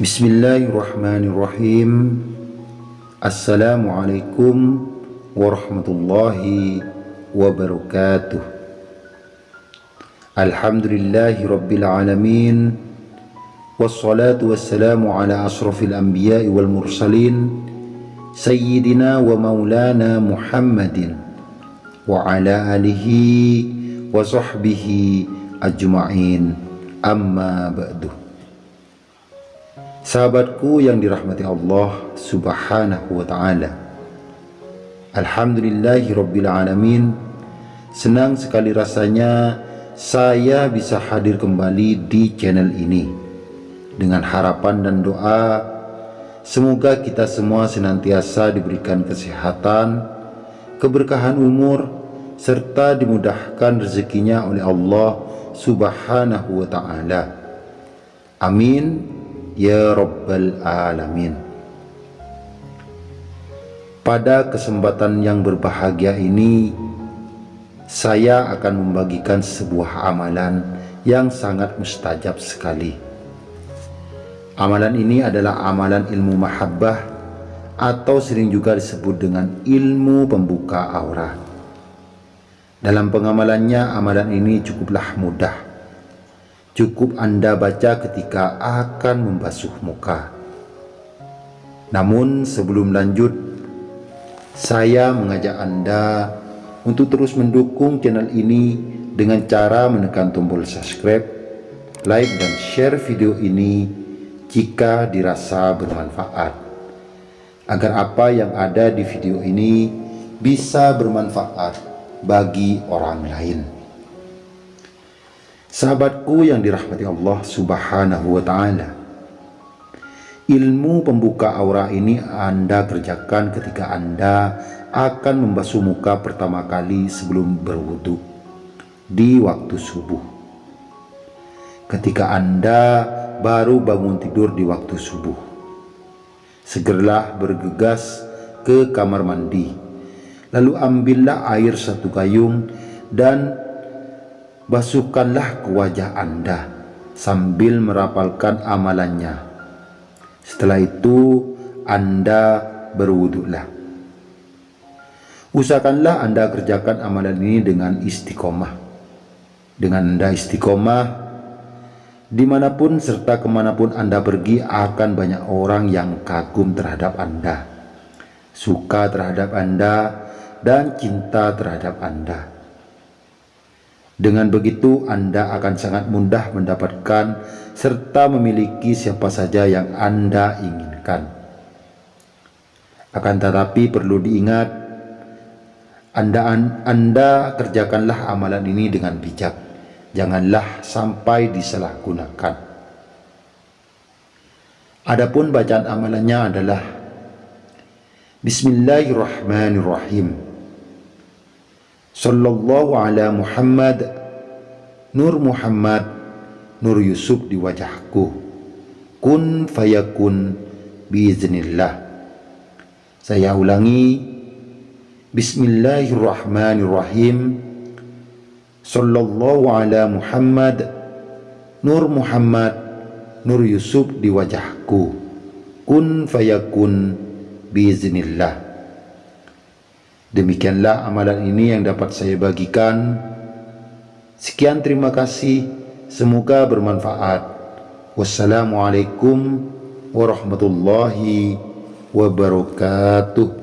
بسم الله الرحمن الرحيم السلام عليكم ورحمة الله وبركاته الحمد لله رب العالمين والصلاة والسلام على أشرف الأنبياء والمرسلين سيدنا ومولانا محمد وعلى آله وصحبه أجمعين أما بعد Sahabatku yang dirahmati Allah subhanahu wa ta'ala. Alhamdulillahi rabbil alamin. Senang sekali rasanya saya bisa hadir kembali di channel ini. Dengan harapan dan doa Semoga kita semua senantiasa diberikan kesehatan Keberkahan umur Serta dimudahkan rezekinya oleh Allah subhanahu wa ta'ala. Amin Ya Rabbal Alamin. Pada kesempatan yang berbahagia ini Saya akan membagikan sebuah amalan yang sangat mustajab sekali. Amalan ini adalah amalan ilmu mahabbah Atau sering juga disebut dengan ilmu pembuka aura. Dalam pengamalannya amalan ini cukuplah mudah cukup Anda baca ketika akan membasuh muka. Namun sebelum lanjut, saya mengajak Anda untuk terus mendukung channel ini dengan cara menekan tombol subscribe, like dan share video ini jika dirasa bermanfaat. Agar apa yang ada di video ini bisa bermanfaat bagi orang lain. Sahabatku yang dirahmati Allah subhanahu wa ta'ala Ilmu pembuka aura ini Anda kerjakan ketika Anda akan membasuh muka pertama kali sebelum berwudu di waktu subuh. Ketika Anda baru bangun tidur di waktu subuh, segeralah bergegas ke kamar mandi. Lalu ambillah air satu gayung dan basuhkanlah ke wajah Anda sambil merapalkan amalannya. Setelah itu Anda berwuduklah. Usahakanlah Anda kerjakan amalan ini dengan istiqomah. Dengan Anda istiqomah, di mana pun serta ke mana pun Anda pergi akan banyak orang yang kagum terhadap Anda, suka terhadap Anda, dan cinta terhadap Anda. Dengan begitu Anda akan sangat mudah mendapatkan serta memiliki siapa saja yang Anda inginkan. Akan tetapi perlu diingat, Anda, anda kerjakanlah amalan ini dengan bijak. Janganlah sampai disalahgunakan. Adapun bacaan amalannya adalah Bismillahirrahmanirrahim. Sallallahu ala Muhammad. Nur Muhammad Nur Yusuf di wajahku. Kun fayakun Biiznillah. Saya ulangi. Bismillahirrahmanirrahim. Sallallahu ala Muhammad Nur Muhammad Nur Yusuf di wajahku. Kun fayakun Biiznillah Demikianlah amalan ini yang dapat saya bagikan. Sekian terima kasih. Semoga bermanfaat. Wassalamualaikum warahmatullahi wabarakatuh.